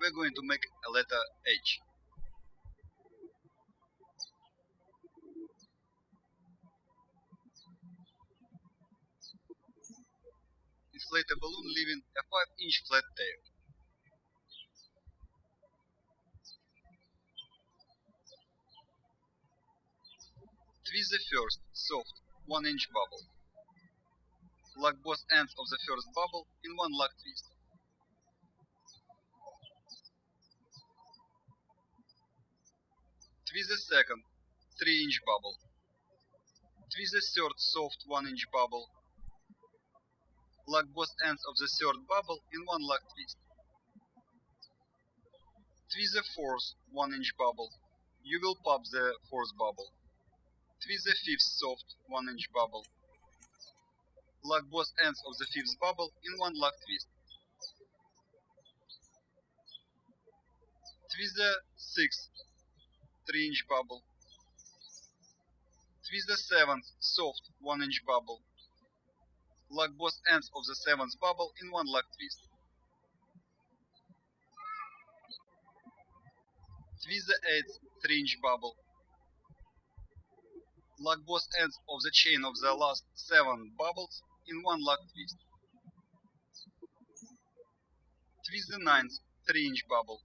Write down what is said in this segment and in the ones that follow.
we're going to make a letter H. Inflate a balloon leaving a 5 inch flat tail. Twist the first, soft, 1 inch bubble. Lock both ends of the first bubble in one lock twist. Twist the second, 3 inch bubble. Twist the third soft 1 inch bubble. Lock both ends of the third bubble in one lock twist. Twist the fourth 1 inch bubble. You will pop the fourth bubble. Twist the fifth soft 1 inch bubble. Lock both ends of the fifth bubble in one lock twist. Twist the sixth 3 inch bubble. Twist the seventh soft 1 inch bubble. Lock both ends of the seventh bubble in one lock twist. Twist the eighth 3 inch bubble. Lock both ends of the chain of the last 7 bubbles in one lock twist. Twist the ninth 3 inch bubble.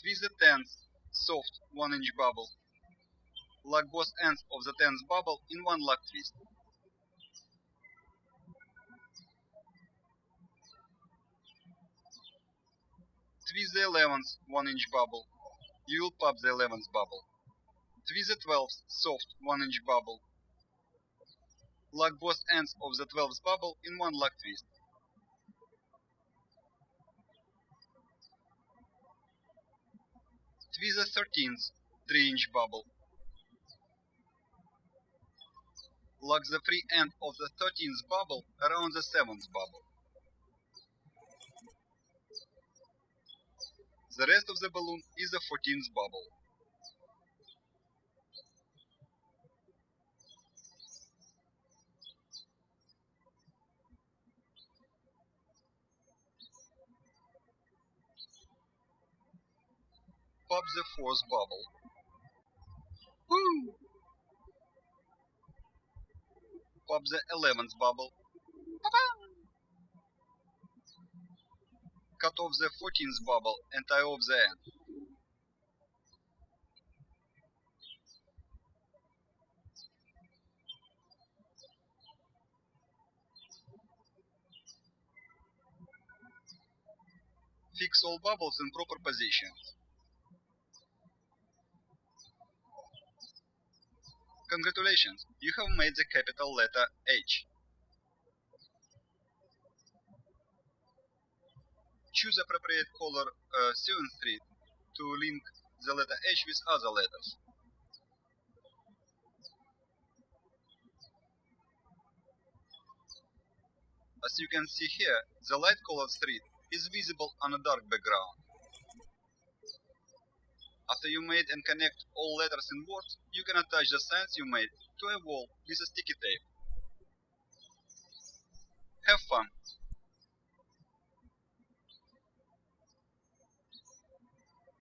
Twist the tenth soft 1 inch bubble. Lock both ends of the 10th bubble in one lock twist. Twist the 11th 1 inch bubble. You will pop the 11th bubble. Twist the 12th soft 1 inch bubble. Lock both ends of the 12th bubble in one lock twist. Twist the 13th 3 inch bubble. Lock the free end of the 13th bubble around the 7th bubble. The rest of the balloon is the 14th bubble. Pop the fourth bubble. Woo! Pop the 11th bubble. Cut off the 14th bubble and tie off the end. Fix all bubbles in proper positions. Congratulations, you have made the capital letter H. Choose appropriate color uh, sewing thread to link the letter H with other letters. As you can see here, the light colored thread is visible on a dark background. After you made and connect all letters in words, you can attach the signs you made to a wall with a sticky tape. Have fun!